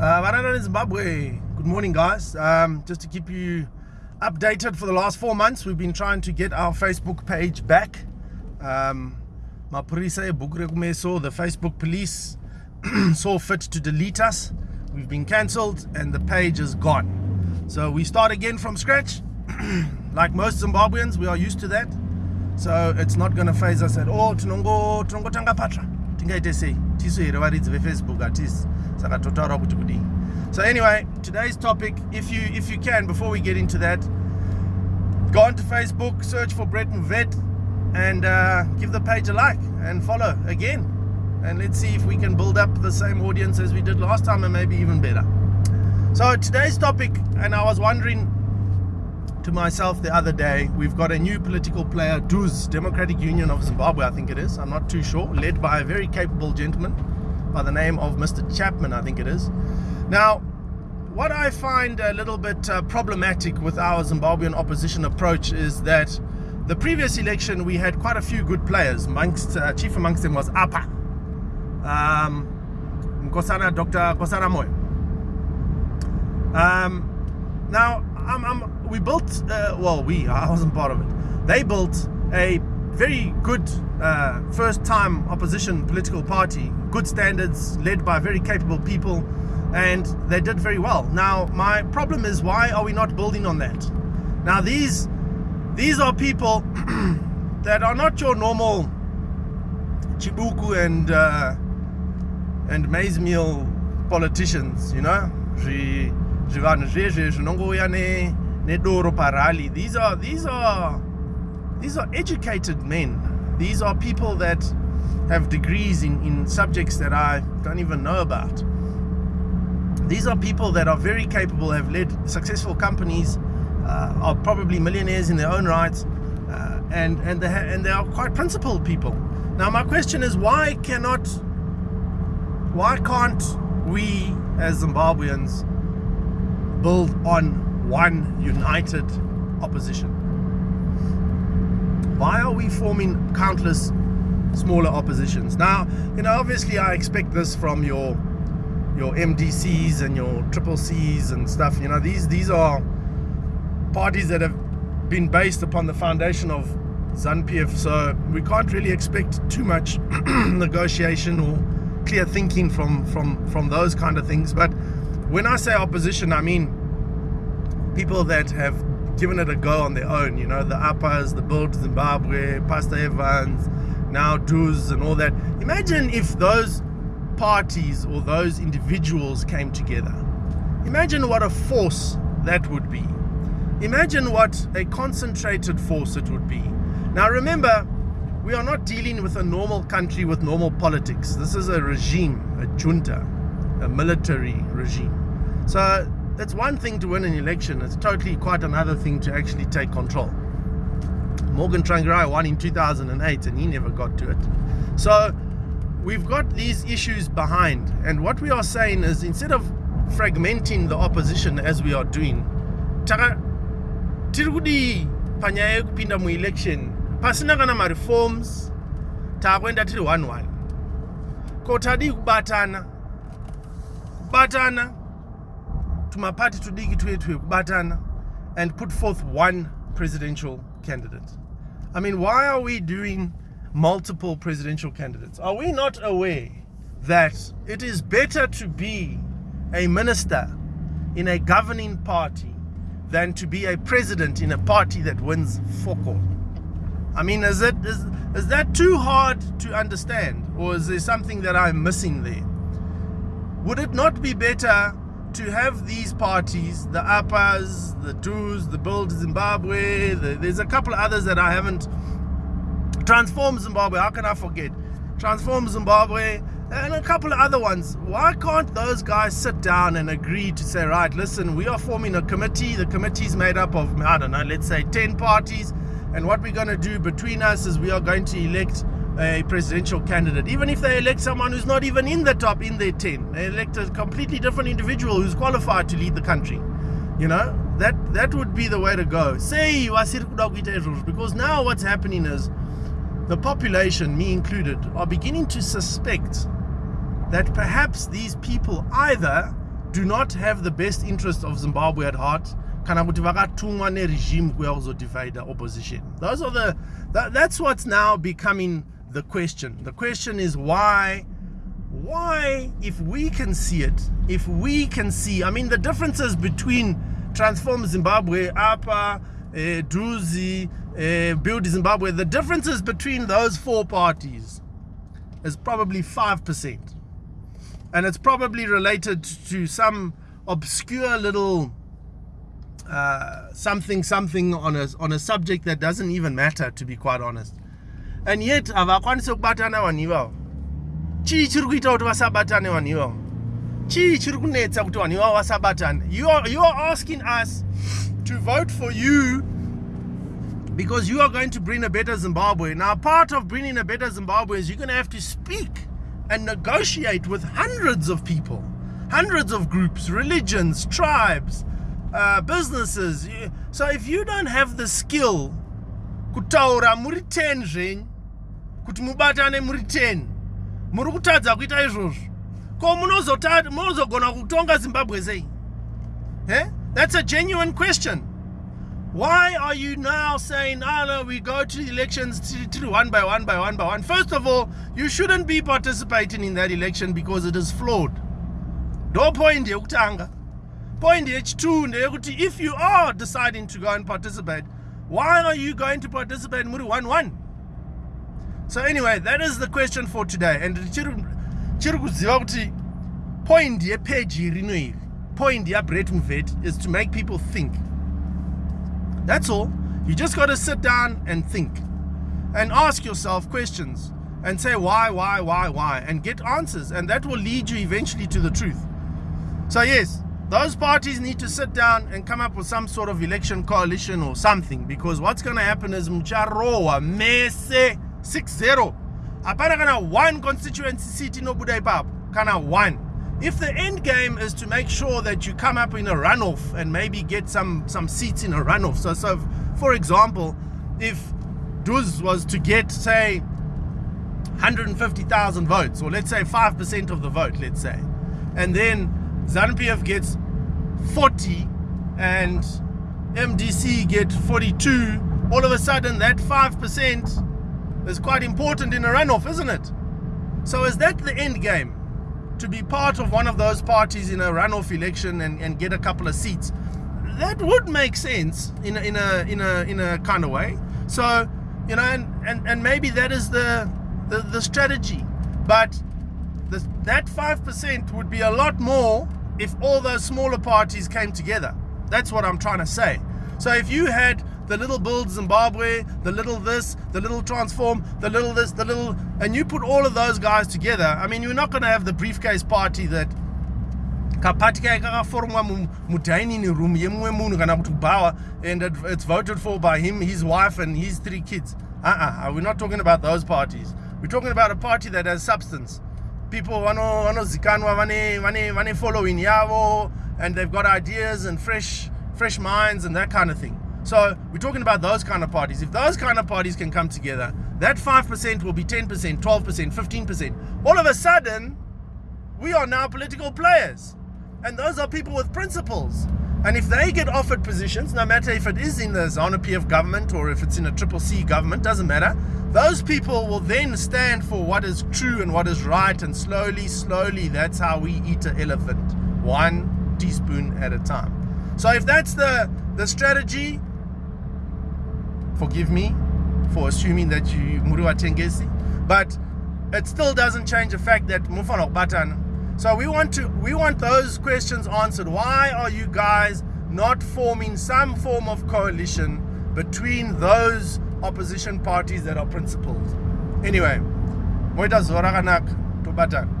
Uh, Varana in Zimbabwe. Good morning, guys. Um, just to keep you updated for the last four months, we've been trying to get our Facebook page back. Um, Bugrekumeso, the Facebook police, saw fit to delete us. We've been cancelled and the page is gone. So we start again from scratch. like most Zimbabweans, we are used to that. So it's not going to phase us at all. Tinongo, tanga patra. Tingaite sei. Tisu here varidzi. Saka totaura kuti kudini. So anyway, today's topic, if you if you can, before we get into that, go onto Facebook, search for Brett Vet, and uh, give the page a like and follow again. And let's see if we can build up the same audience as we did last time and maybe even better. So today's topic, and I was wondering to myself the other day, we've got a new political player, DUZ, Democratic Union of Zimbabwe, I think it is. I'm not too sure. Led by a very capable gentleman by the name of Mr. Chapman, I think it is. Now, what I find a little bit uh, problematic with our Zimbabwean opposition approach is that the previous election we had quite a few good players. Amongst, uh, chief amongst them was Apa, um, Nkosana, Dr. Nkosana Moyo. Um, now, we built, uh, well, we, I wasn't part of it. They built a very good uh, first time opposition political party, good standards, led by very capable people, and they did very well. Now, my problem is why are we not building on that? Now, these these are people that are not your normal Chibuku and uh, and maize meal politicians, you know. These are these are these are educated men. These are people that have degrees in, in subjects that I don't even know about. These are people that are very capable, have led successful companies, uh, are probably millionaires in their own rights, uh, and and they and they are quite principled people. Now my question is, why cannot, why can't we as Zimbabweans build on one united opposition? Why are we forming countless smaller oppositions? Now, you know, obviously I expect this from your your MDCs and your triple Cs and stuff. You know, these these are parties that have been based upon the foundation of ZANU-PF, so we can't really expect too much negotiation or clear thinking from from from those kind of things. But when I say opposition, I mean people that have given it a go on their own. You know, the APAs, the Build Zimbabwe, Pastor Evans, now DUZ and all that. Imagine if those parties or those individuals came together. Imagine what a force that would be. Imagine what a concentrated force it would be. Now remember, we are not dealing with a normal country with normal politics. This is a regime, a junta, a military regime. So it's one thing to win an election. It's totally quite another thing to actually take control. Morgan Tsvangirai won in 2008 and he never got to it. So we've got these issues behind. And what we are saying is instead of fragmenting the opposition as we are doing, tirikudi panyaya yekupinda muelection pasina kana mareforms taakwenda tiri one one ko kubatana kubatana tumapati tudiki twetu kubatana and put forth one presidential candidate. I mean why are we doing multiple presidential candidates? Are we not aware that it is better to be a minister in a governing party than to be a president in a party that wins focal i mean is it is, is that too hard to understand or is there something that i'm missing there? Would it not be better to have these parties, the APAs, the DUZ, the Build Zimbabwe, the, there's a couple of others that I haven't, Transform Zimbabwe, how can I forget? Transform Zimbabwe, and a couple of other ones. Why can't those guys sit down and agree to say, right, listen, we are forming a committee. The committee is made up of, I don't know, let's say 10 parties. And what we're going to do between us is we are going to elect a presidential candidate, even if they elect someone who's not even in the top in their 10. They elect a completely different individual who's qualified to lead the country. You know, that that would be the way to go. Say because now what's happening is the population, me included, are beginning to suspect that perhaps these people either do not have the best interest of Zimbabwe at heart kana kuti vakatumwa neregime kuya kuzodivide opposition those are the that, that's what's now becoming the question. The question is why why if we can see it if we can see i mean the differences between transform zimbabwe apa uh, druzi uh, build zimbabwe the differences between those four parties is probably 5% and it's probably related to some obscure little uh, something something on a on a subject that doesn't even matter to be quite honest and yet avakwanisi kubatana vanhu ivavo chii chiri kuita kuti vasabatane vanhu ivavo chii chiri kunetsa kuti vanhu ivavo vasabatane you are, you are asking us to vote for you because you are going to bring a better Zimbabwe. Now, part of bringing a better Zimbabwe is you're going to have to speak and negotiate with hundreds of people, hundreds of groups, religions, tribes, uh, businesses. So if you don't have the skill, kutaura muri 10 zvenyu kuti mubatane muri 10 muri kutadza kuita izvozvo ko munozogona kutonga zimbabwe sei eh? that's a genuine question why are you now saying, oh no, we go to the elections one by one by one by one? First of all, you shouldn't be participating in that election because it is flawed. Do point yekutanga. Point h2 if you are deciding to go and participate, why are you going to participate in Muri 1 1? So, anyway, that is the question for today. And point ye page point ya Brett is to make people think. That's all. You just got to sit down and think and ask yourself questions and say why, why, why, why, and get answers. And that will lead you eventually to the truth. So, yes, those parties need to sit down and come up with some sort of election coalition or something because what's going to happen is Mcharowa Mese 6 0. Apana kana one constituency seat in Obudai Pap. Kana one if the end game is to make sure that you come up in a runoff and maybe get some some seats in a runoff so so for example if Duz was to get say 150,000 votes or let's say 5% of the vote let's say and then ZANU-PF gets 40 and MDC get 42 all of a sudden that 5% is quite important in a runoff isn't it so is that the end game to be part of one of those parties in a runoff election and, and get a couple of seats, that would make sense in a, in a in a in a kind of way. So, you know, and and, and maybe that is the the, the strategy. But the, that five percent would be a lot more if all those smaller parties came together. That's what I'm trying to say. So if you had the little build Zimbabwe, the little this, the little transform, the little this, the little, and you put all of those guys together. I mean, you're not going to have the briefcase party that kapati kai kakaformwa mudining room yemumwe kana and it's voted for by him his wife and his three kids uh-uh uh, we're not talking about those parties we're talking about a party that has substance people vanozikanwa vane vane vane following yavo and they've got ideas and fresh fresh minds and that kind of thing so we're talking about those kind of parties. If those kind of parties can come together, that 5% will be 10%, 12%, 15%. All of a sudden, we are now political players. And those are people with principles. And if they get offered positions, no matter if it is in the ZANU PF government or if it's in a triple C government, doesn't matter. Those people will then stand for what is true and what is right. And slowly, slowly, that's how we eat an elephant, one teaspoon at a time. So if that's the, the strategy, forgive me for assuming that you Murua Tengesi, but it still doesn't change the fact that Mufano Batan. So we want to we want those questions answered. Why are you guys not forming some form of coalition between those opposition parties that are principled? Anyway, Moita Zoraganak to Batan.